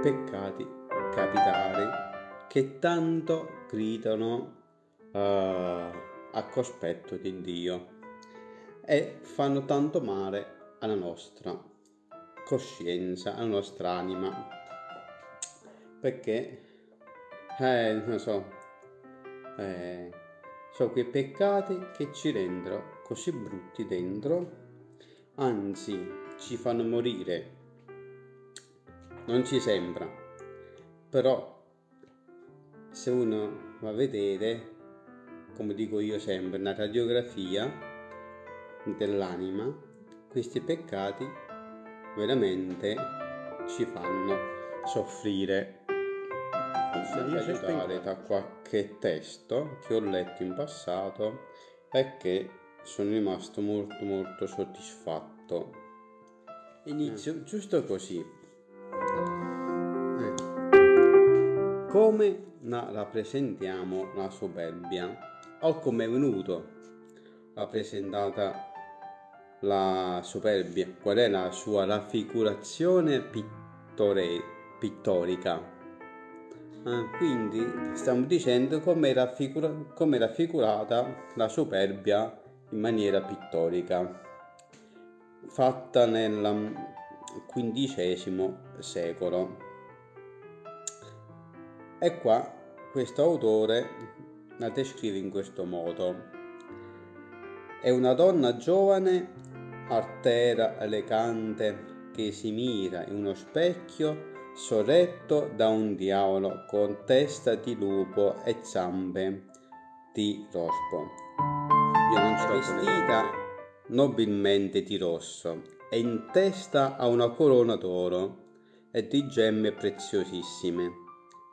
peccati capitali che tanto gridano uh, a cospetto di Dio e fanno tanto male alla nostra coscienza, alla nostra anima, perché, eh, non so, eh, sono quei peccati che ci rendono così brutti dentro, anzi ci fanno morire. Non ci sembra, però se uno va a vedere, come dico io sempre, una radiografia dell'anima, questi peccati veramente ci fanno soffrire. Sempre aiutare da qualche testo che ho letto in passato perché sono rimasto molto molto soddisfatto. Inizio eh. giusto così. Come la rappresentiamo la superbia? O come è venuto rappresentata la superbia, qual è la sua raffigurazione pittore, pittorica. Ah, quindi stiamo dicendo come è, raffigura, raffigurata la superbia in maniera pittorica, fatta nel XV secolo. E qua questo autore la descrive in questo modo. È una donna giovane artera elegante che si mira in uno specchio sorretto da un diavolo con testa di lupo e zampe di rospo. Io non sto vestita nobilmente di rosso e in testa ha una corona d'oro e di gemme preziosissime.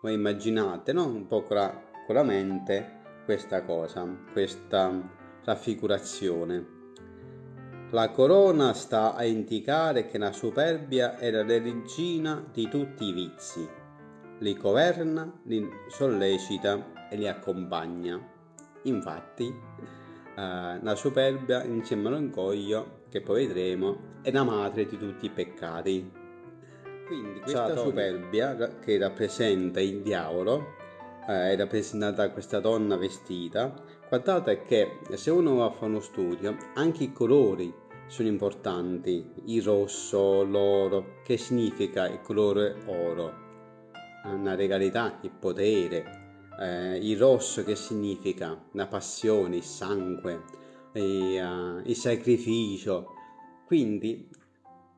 Voi immaginate, no? Un po' con la, con la mente questa cosa, questa raffigurazione. La corona sta a indicare che la superbia è la regina di tutti i vizi, li governa, li sollecita e li accompagna. Infatti, eh, la superbia insieme all'orgoglio, che poi vedremo, è la madre di tutti i peccati. Quindi questa superbia che rappresenta il diavolo, eh, è rappresentata da questa donna vestita, guardate che se uno va a fare uno studio, anche i colori sono importanti, il rosso, l'oro, che significa il colore oro, una regalità, il potere, eh, il rosso che significa la passione, il sangue, il, uh, il sacrificio, quindi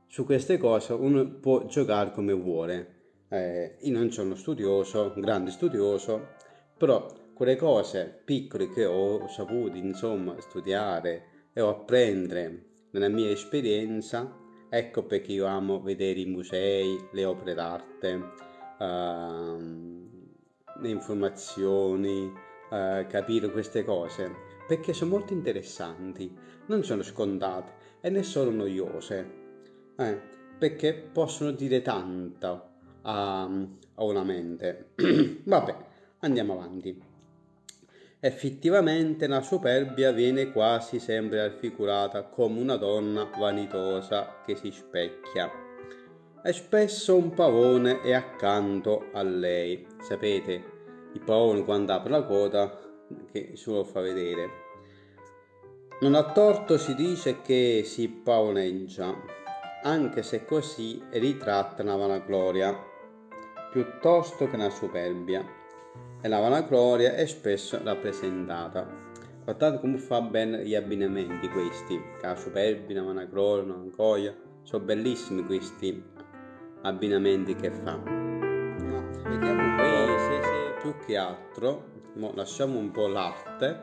su queste cose uno può giocare come vuole. Eh, io non sono studioso, un grande studioso, però quelle cose piccole che ho saputo insomma studiare e apprendere nella mia esperienza, ecco perché io amo vedere i musei, le opere d'arte, uh, le informazioni, uh, capire queste cose, perché sono molto interessanti, non sono scontate e ne sono noiose, eh, perché possono dire tanto a, a una mente. Vabbè, andiamo avanti. Effettivamente la superbia viene quasi sempre raffigurata come una donna vanitosa che si specchia. E spesso un pavone è accanto a lei. Sapete, il pavone quando apre la coda che si lo fa vedere. Non a torto si dice che si pavoneggia, anche se così ritratta una vanagloria, piuttosto che una superbia e la vanagloria è spesso rappresentata. Guardate come fa bene gli abbinamenti questi, la superbia, la vanagloria, la vanagloria, sono bellissimi questi abbinamenti che fa. Vediamo se, se più che altro, mo lasciamo un po' l'arte,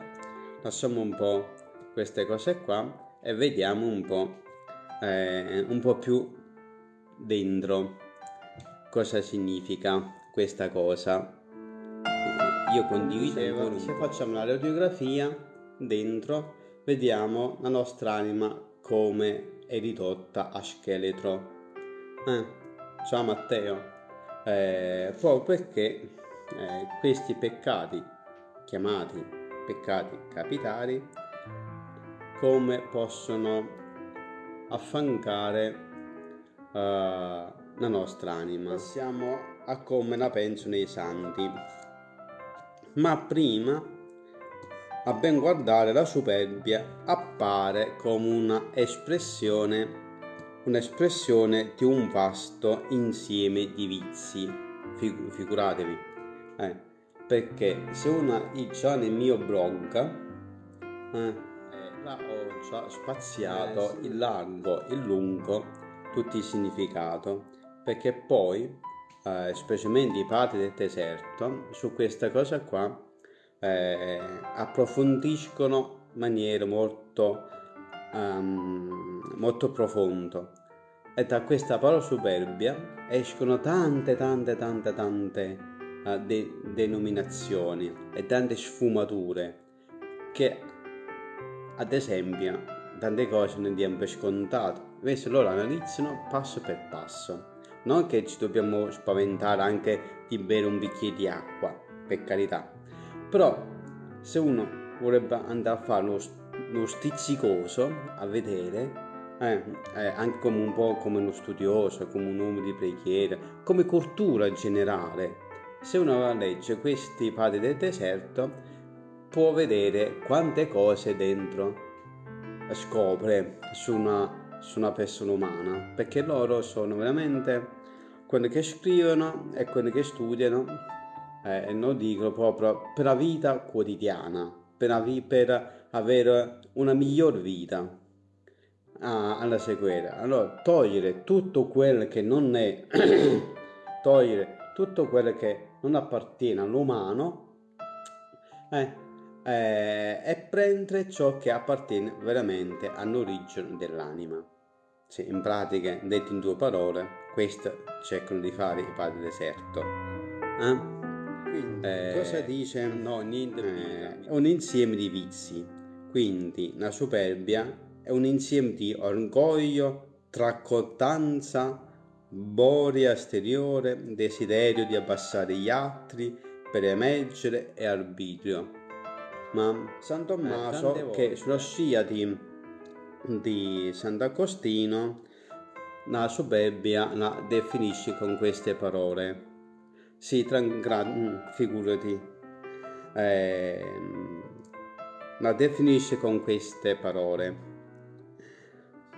lasciamo un po' queste cose qua e vediamo un po', eh, un po' più dentro cosa significa questa cosa. Io condividevo, se facciamo la radiografia dentro, vediamo la nostra anima come è ridotta a scheletro. Eh, ciao Matteo, eh, proprio perché eh, questi peccati, chiamati peccati capitali, come possono affancare uh, la nostra anima. Passiamo a come la pensano i santi. Ma prima, a ben guardare, la superbia appare come una espressione, un'espressione di un vasto insieme di vizi. Fig- figuratevi, eh, perché se uno già nel mio blog eh, là ho già spaziato eh, sì. il largo, il lungo, tutti i significati, perché poi, eh, specialmente i padri del deserto, su questa cosa qua eh, approfondiscono in maniera molto, um, molto profonda. E da questa parola superbia escono tante, tante, tante, tante de- denominazioni e tante sfumature che ad esempio, tante cose non diamo per scontate, invece loro analizzano passo per passo. Non che ci dobbiamo spaventare anche di bere un bicchiere di acqua, per carità. Però, se uno vorrebbe andare a fare uno, uno stizzicoso a vedere, eh, eh, anche come un po' come uno studioso, come un uomo di preghiera, come cultura generale, se uno legge questi padri del deserto, può vedere quante cose dentro scopre su una, su una persona umana, perché loro sono veramente quelli che scrivono e quelli che studiano eh, e non dicono proprio per la vita quotidiana, per, per avere una miglior vita ah, alla seguire. Allora, togliere tutto quello che non è, togliere tutto quello che non appartiene all'umano, eh, eh, e prendere ciò che appartiene veramente all'origine dell'anima. Sì, in pratica, detto in due parole, questo cercano di fare i padri deserto. Eh? Quindi, eh, cosa dice? No, niente. Eh, un insieme di vizi. Quindi, la superbia è un insieme di orgoglio, tracottanza, boria esteriore, desiderio di abbassare gli altri per emergere e arbitrio ma San Tommaso eh, che sulla scia di, di Sant'Agostino la superbia la definisce con queste parole. Sì, gran, figurati, eh, la definisce con queste parole.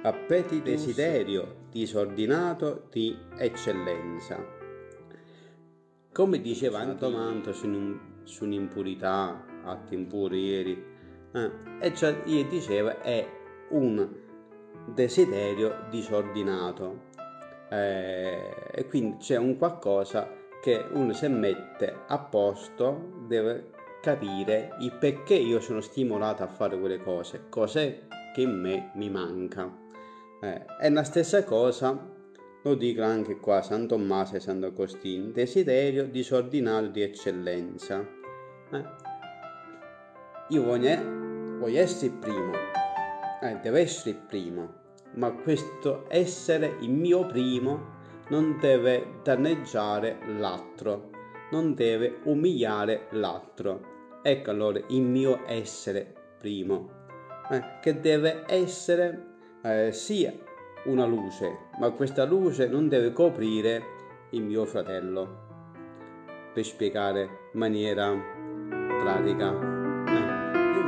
Appeti desiderio disordinato di eccellenza. Come diceva Antomanto su un'impurità atti impuri eh, e cioè gli diceva è un desiderio disordinato eh, e quindi c'è un qualcosa che uno se mette a posto deve capire il perché io sono stimolato a fare quelle cose cos'è che in me mi manca eh, è la stessa cosa lo dico anche qua San Tommaso e Sant'Agostino desiderio disordinato di eccellenza eh, io voglio, voglio essere il primo, eh, devo essere il primo, ma questo essere il mio primo non deve danneggiare l'altro, non deve umiliare l'altro. Ecco allora il mio essere primo, eh, che deve essere eh, sia una luce, ma questa luce non deve coprire il mio fratello, per spiegare in maniera pratica.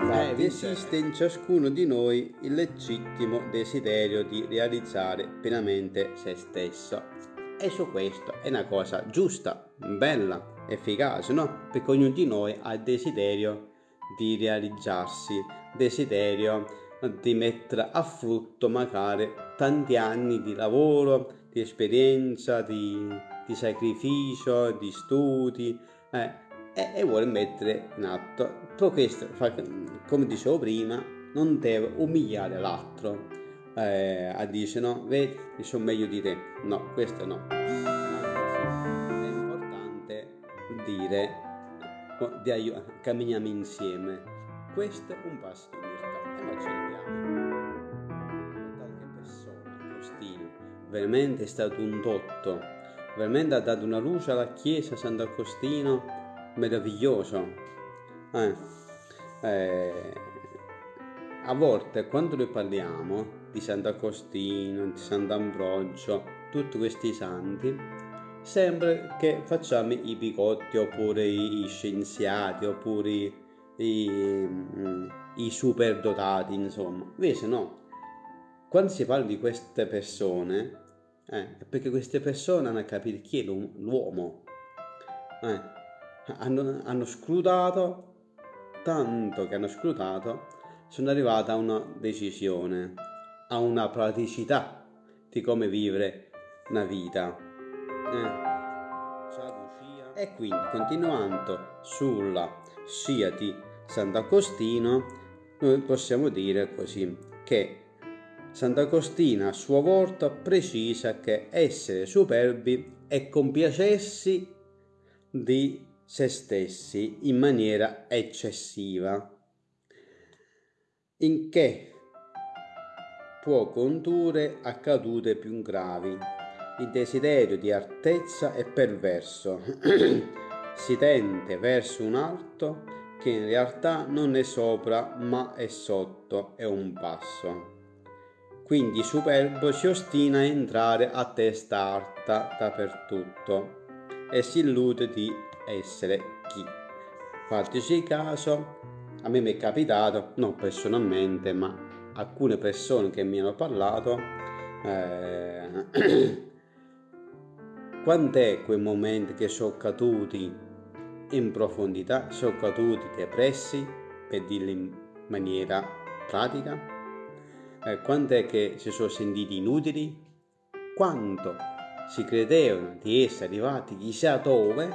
Infatti esiste in ciascuno di noi il legittimo desiderio di realizzare pienamente se stesso. E su questo è una cosa giusta, bella, efficace, no? Perché ognuno di noi ha il desiderio di realizzarsi, desiderio di mettere a frutto magari tanti anni di lavoro, di esperienza, di, di sacrificio, di studi, eh, e, e vuole mettere in atto. Però questo, come dicevo prima, non deve umiliare l'altro. Eh, a dire no, vedi, sono meglio di te. No, questo no. È importante dire, di aiut- camminiamo insieme. Questo è un passo Qualche persona, Costino, veramente è stato un dotto, veramente ha dato una luce alla Chiesa Sant'Agostino meraviglioso. Eh, eh, a volte quando noi parliamo di Sant'Agostino, di Sant'Ambrogio, tutti questi santi, sempre che facciamo i bigotti oppure i, scienziati oppure i, i, i superdotati, insomma. Invece no, quando si parla di queste persone, eh, è perché queste persone hanno capito chi è l'uomo. Eh, hanno, hanno scrutato, tanto che hanno scrutato, sono arrivati a una decisione, a una praticità di come vivere una vita. Eh. E quindi, continuando sulla scia di Sant'Agostino, noi possiamo dire così che Sant'Agostino a sua volta precisa che essere superbi è compiacersi di se stessi in maniera eccessiva, in che può condurre a cadute più gravi. Il desiderio di altezza è perverso, si tende verso un alto che in realtà non è sopra ma è sotto, è un passo. Quindi Superbo si ostina a entrare a testa alta dappertutto e si illude di essere chi. Fateci caso, a me mi è capitato, non personalmente, ma alcune persone che mi hanno parlato, eh, quant'è quei momenti che sono caduti in profondità, sono caduti depressi, per dirlo in maniera pratica, eh, quant'è che si sono sentiti inutili, quanto si credevano di essere arrivati chissà dove,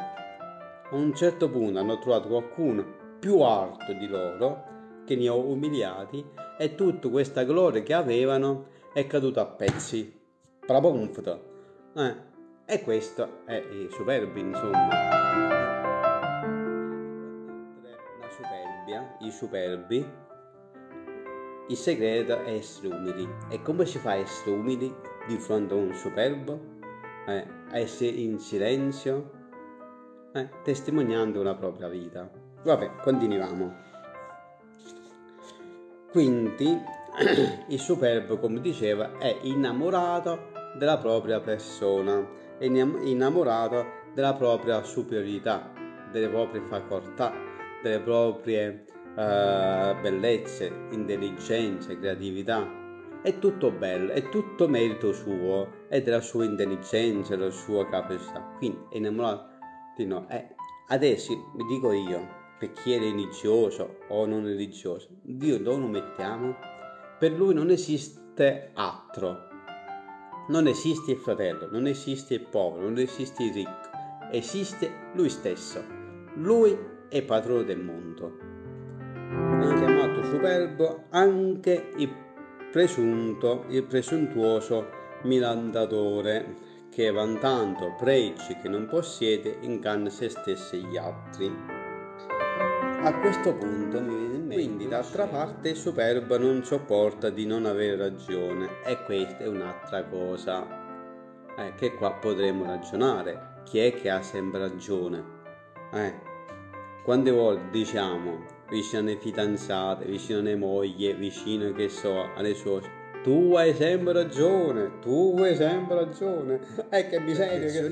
a un certo punto hanno trovato qualcuno più alto di loro che li ha umiliati e tutta questa gloria che avevano è caduta a pezzi. Praponfto. Eh, e questo è il superbi, insomma. I superbi il segreto è essere umili. E come si fa a essere umili di fronte a un superbo? Eh, a essere in silenzio, eh, testimoniando la propria vita. Vabbè, continuiamo. Quindi il superbo, come diceva, è innamorato della propria persona, è innamorato della propria superiorità, delle proprie facoltà, delle proprie uh, bellezze, intelligenze, creatività. È tutto bello, è tutto merito suo, è della sua intelligenza, della sua capacità. Quindi è innamorato di noi. Eh, adesso vi dico io, per chi è religioso o non religioso, Dio dove lo mettiamo? Per lui non esiste altro. Non esiste il fratello, non esiste il povero, non esiste il ricco, esiste lui stesso. Lui è padrone del mondo superbo anche il presunto, il presuntuoso milandatore che vantando pregi che non possiede inganna se stesso e gli altri. A questo punto mi viene in mente, quindi d'altra parte il superbo non sopporta di non avere ragione e questa è un'altra cosa eh, che qua potremmo ragionare. Chi è che ha sempre ragione? Eh, quante volte diciamo vicino alle fidanzate, vicino alle mogli, vicino che so, alle suore. Tu hai sempre ragione, tu hai sempre ragione. E che miseria che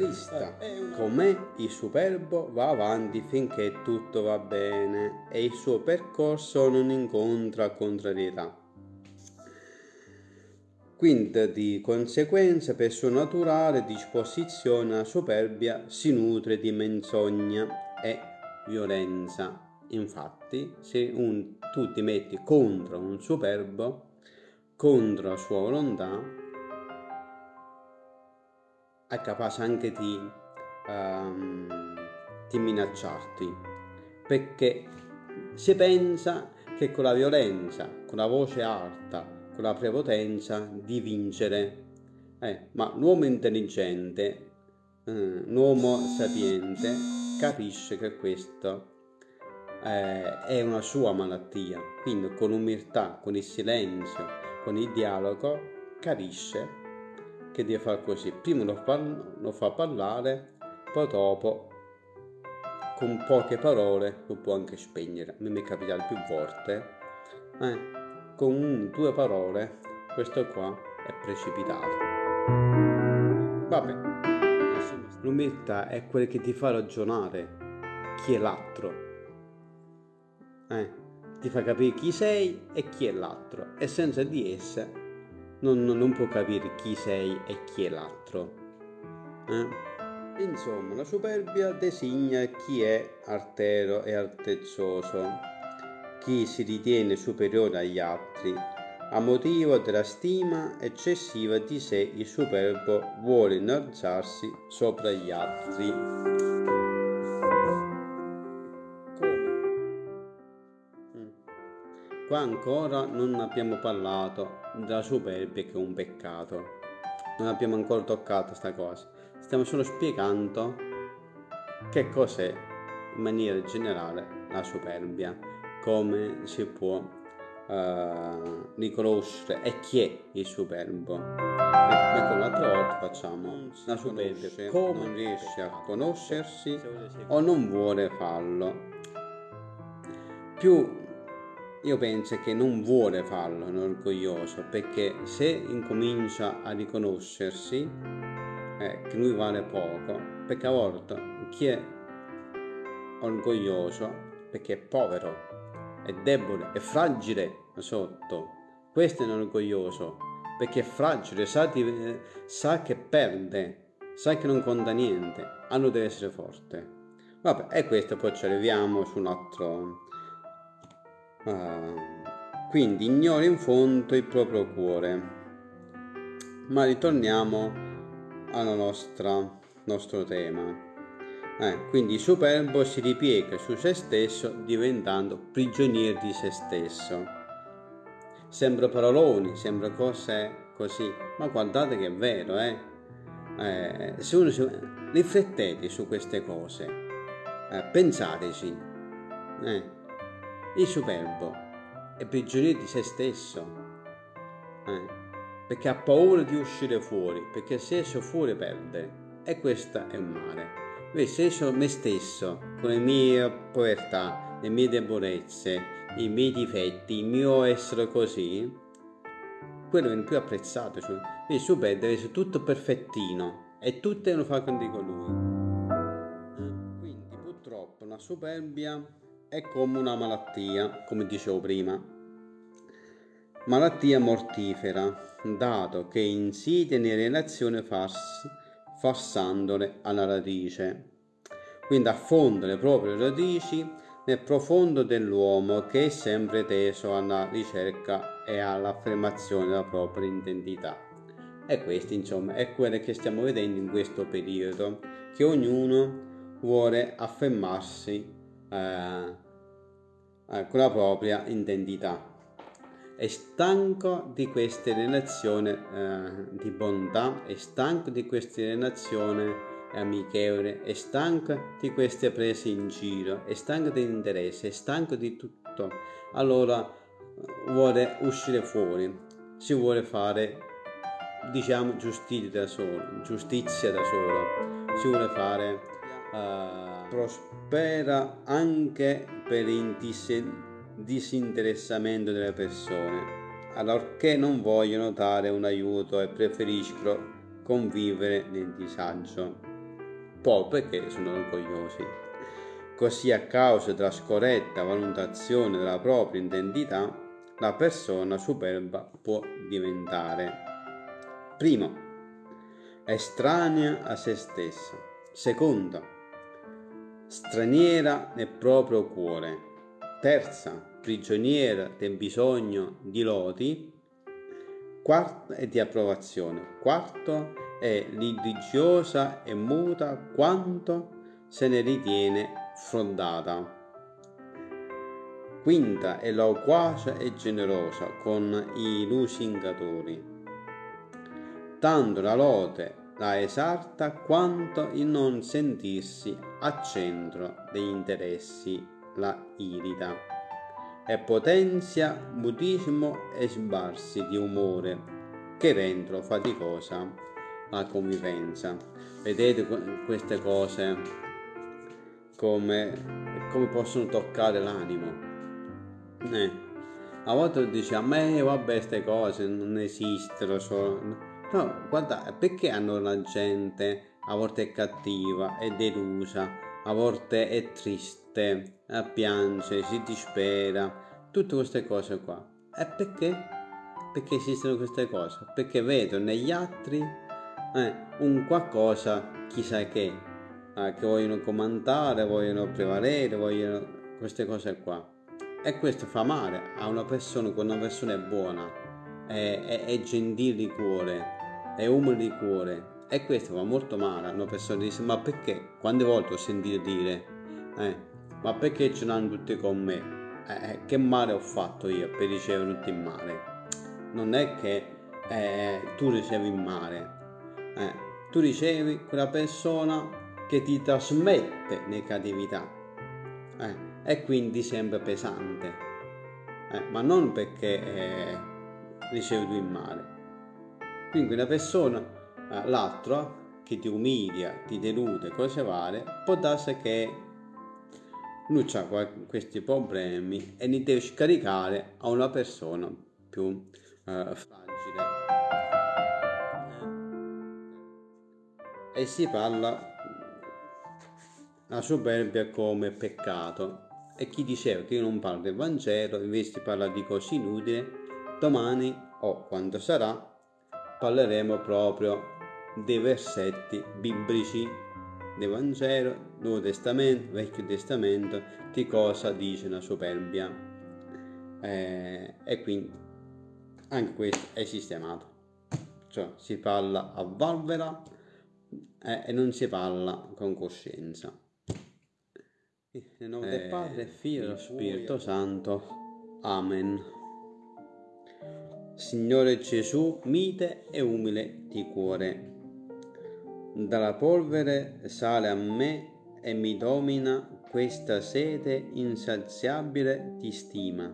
eh, Con me il superbo va avanti finché tutto va bene e il suo percorso non incontra contrarietà. Quindi di conseguenza per sua naturale disposizione la superbia si nutre di menzogna e violenza Infatti, se un, tu ti metti contro un superbo, contro la sua volontà, è capace anche di, um, di minacciarti, perché si pensa che con la violenza, con la voce alta, con la prepotenza di vincere. Eh, ma l'uomo intelligente, eh, l'uomo sapiente, capisce che questo eh, è una sua malattia, quindi con umiltà, con il silenzio, con il dialogo, capisce che deve fare così. Prima lo fa, lo fa parlare, poi dopo con poche parole lo può anche spegnere. A me mi è capitato più volte, eh, con un, due parole questo qua è precipitato. Vabbè, l'umiltà è quella che ti fa ragionare chi è l'altro. Eh, ti fa capire chi sei e chi è l'altro e senza di essa non, non può capire chi sei e chi è l'altro. Eh? Insomma, la superbia designa chi è artero e altezzoso, chi si ritiene superiore agli altri. A motivo della stima eccessiva di sé, il superbo vuole innalzarsi sopra gli altri. Qua ancora non abbiamo parlato della superbia che è un peccato. Non abbiamo ancora toccato questa cosa stiamo solo spiegando che cos'è in maniera generale la superbia, come si può uh, riconoscere e chi è il superbo. Ecco, l'altra volta facciamo la superbia, come non riesce a conoscersi o non vuole farlo. Più io penso che non vuole farlo, è orgoglioso, perché se incomincia a riconoscersi eh, che lui vale poco, perché a volte chi è orgoglioso perché è povero, è debole, è fragile sotto, questo è un orgoglioso perché è fragile, sa, di, sa che perde, sa che non conta niente, allora deve essere forte. Vabbè, e questo poi ci arriviamo su un altro... Uh, quindi ignora in fondo il proprio cuore. Ma ritorniamo al nostro tema. Eh, quindi superbo si ripiega su se stesso diventando prigioniero di se stesso. Sembra paroloni, sembra cose così, ma guardate che è vero, eh? eh se uno si... riflettete su queste cose, eh, pensateci. Eh, il superbo è prigioniero di se stesso. Eh perché ha paura di uscire fuori, perché se esce fuori perde. E questo è un male. Invece se esco me stesso, con le mie povertà, le mie debolezze, i miei difetti, il mio essere così, quello viene più apprezzato. Quindi il suo bel deve essere tutto perfettino e tutte lo fa con lui. Quindi purtroppo la superbia è come una malattia, come dicevo prima. Malattia mortifera dato che insidia in relazioni fars, farsandole alla radice. Quindi affonda le proprie radici nel profondo dell'uomo che è sempre teso alla ricerca e all'affermazione della propria identità. E questo insomma è quello che stiamo vedendo in questo periodo, che ognuno vuole affermarsi eh con la propria identità è stanco di queste relazioni eh, di bontà, è stanco di queste relazioni amichevoli, è stanco di queste prese in giro, è stanco di interesse, è stanco di tutto. Allora eh, vuole uscire fuori, si vuole fare, diciamo, giustizia da solo, giustizia da solo, si vuole fare, uh, prospera anche per intissi disinteressamento delle persone, allorché non vogliono dare un aiuto e preferiscono convivere nel disagio, poi perché sono orgogliosi. Così a causa della scorretta valutazione della propria identità, la persona superba può diventare. Primo estranea a se stessa, secondo straniera nel proprio cuore, terza, prigioniera del bisogno di lodi, quarto è di approvazione, quarto è litigiosa e muta quanto se ne ritiene fondata. Quinta è loquace e generosa con i lusingatori. Tanto la lode la esalta quanto il non sentirsi a centro degli interessi la irida e potenzia mutismo e sbarsi di umore che rendono faticosa la convivenza. Vedete queste cose come, come possono toccare l'animo. Eh. A volte dice a me vabbè queste cose non esistono. Sono... No, guarda, perché hanno la gente a volte è cattiva, è delusa, a volte è triste, piange, si dispera, tutte queste cose qua. E perché? Perché esistono queste cose? Perché vedo negli altri eh, un qualcosa, chissà che, eh, che vogliono comandare, vogliono prevalere, vogliono queste cose qua. E questo fa male a una persona, quando una persona è buona, è, è, è gentile di cuore, è umile di cuore. E questo fa molto male a una persona che dice, ma perché? Quante volte ho sentito dire, eh, ma perché ce l'hanno tutti con me? Eh, eh, che male ho fatto io per ricevere tutto il male? Non è che eh, tu ricevi il male, eh, tu ricevi quella persona che ti trasmette negatività eh, e quindi sembra pesante, ma non perché ricevi tu il male. Quindi una persona, eh, l'altro, che ti umilia, ti delude, cose varie, può darsi che lui ha questi problemi e li deve scaricare a una persona più eh, fragile. e si parla la superbia come peccato e chi diceva che io non parlo del Vangelo invece parla di cose inutili domani o quando sarà parleremo proprio dei versetti biblici del Vangelo, Nuovo Testamento, Vecchio Testamento, che cosa dice la superbia. Eh, e quindi anche questo è sistemato. Cioè si parla a valvera eh, e non si parla con coscienza. Nel nome del Padre, Figlio e dello Spirito Santo. Amen. Signore Gesù, mite e umile di cuore, dalla polvere sale a me e mi domina questa sete insaziabile di stima,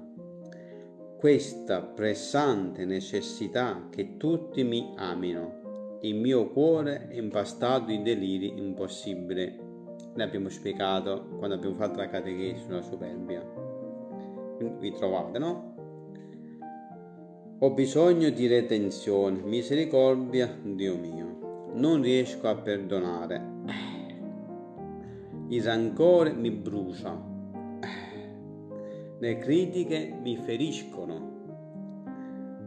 questa pressante necessità che tutti mi amino il mio cuore è impastato di deliri impossibili. L'abbiamo spiegato quando abbiamo fatto la catechesi sulla superbia. Vi trovate, no? Ho bisogno di redenzione, misericordia, Dio mio. Non riesco a perdonare. Il rancore mi brucia. Le critiche mi feriscono.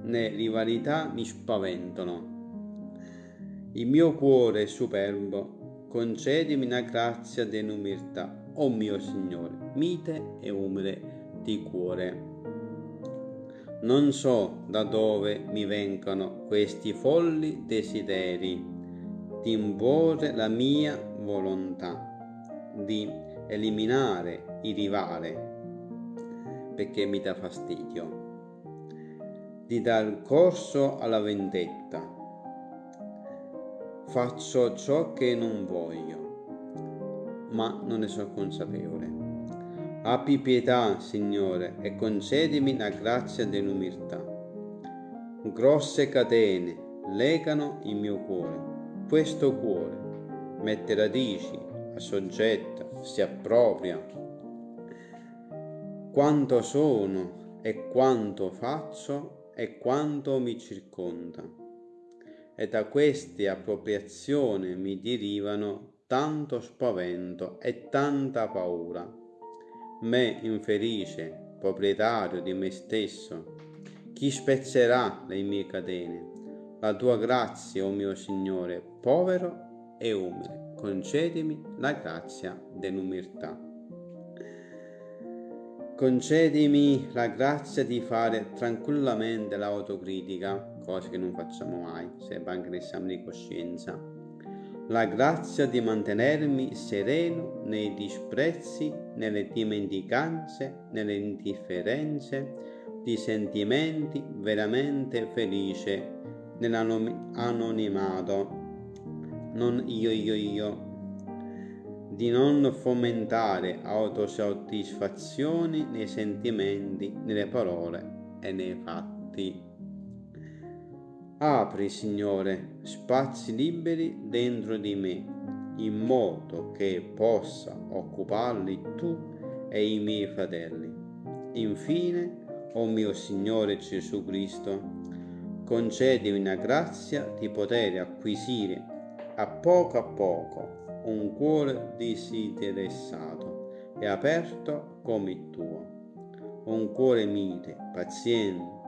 Le rivalità mi spaventano il mio cuore è superbo, concedimi una grazia dell'umiltà, o oh mio Signore, mite e umile di cuore. Non so da dove mi vengano questi folli desideri. Di imporre la mia volontà, di eliminare il rivale, perché mi dà fastidio, di dar corso alla vendetta. Faccio ciò che non voglio, ma non ne sono consapevole. Abbi pietà, Signore, e concedimi la grazia dell'umiltà. Grosse catene legano il mio cuore. Questo cuore mette radici, assoggetta, si appropria. Quanto sono e quanto faccio e quanto mi circonda e da queste appropriazioni mi derivano tanto spavento e tanta paura. Me infelice, proprietario di me stesso, chi spezzerà le mie catene? La tua grazia, o oh mio Signore, povero e umile, concedimi la grazia dell'umiltà. Concedimi la grazia di fare tranquillamente l'autocritica cose che non facciamo mai, serve anche l'esame di coscienza. La grazia di mantenermi sereno nei disprezzi, nelle dimenticanze, nelle indifferenze, di sentimenti veramente felice nell'anonimato, non io io io, di non fomentare autosoddisfazioni nei sentimenti, nelle parole e nei fatti. Apri, Signore, spazi liberi dentro di me, in modo che possa occuparli tu e i miei fratelli. Infine, o oh mio Signore Gesù Cristo, concedimi una grazia di poter acquisire a poco a poco un cuore disinteressato e aperto come il tuo, un cuore mite, paziente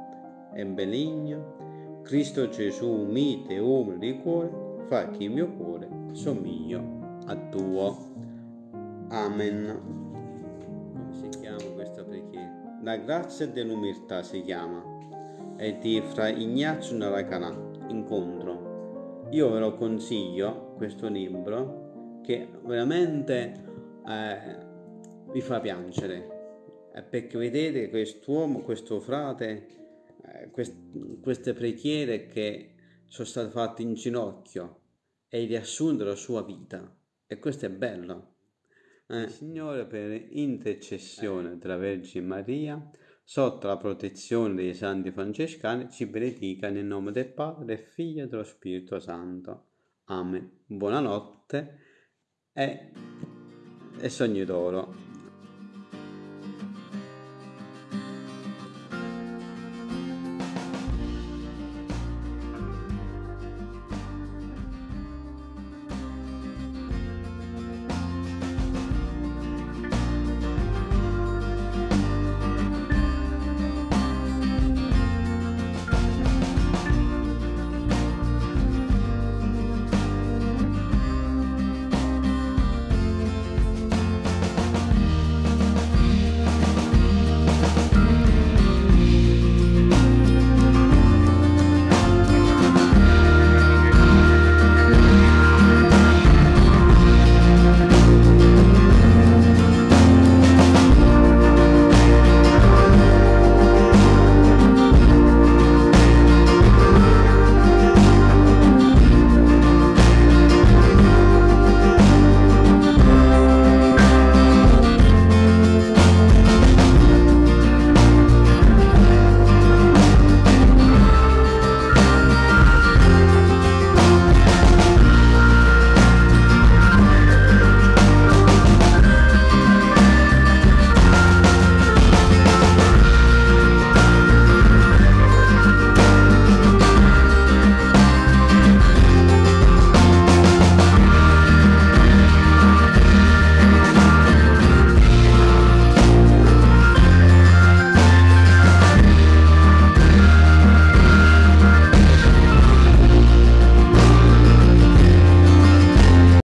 e benigno, Cristo Gesù mite umile di cuore, fa che il mio cuore somiglio a tuo. Amen. Come si chiama questa preghiera? La grazia dell'umiltà si chiama. È di Fra Ignazio Narakanà, incontro. Io ve lo consiglio, questo libro, che veramente eh, vi fa piangere, eh, perché vedete quest'uomo, questo frate, quest- queste preghiere che sono state fatte in ginocchio e il riassunto della sua vita. E questo è bello. Eh, Signore, per intercessione della Vergine Maria, sotto la protezione dei santi francescani, ci benedica nel nome del Padre, del Figlio e dello Spirito Santo. Amen. Buonanotte e, e sogni d'oro.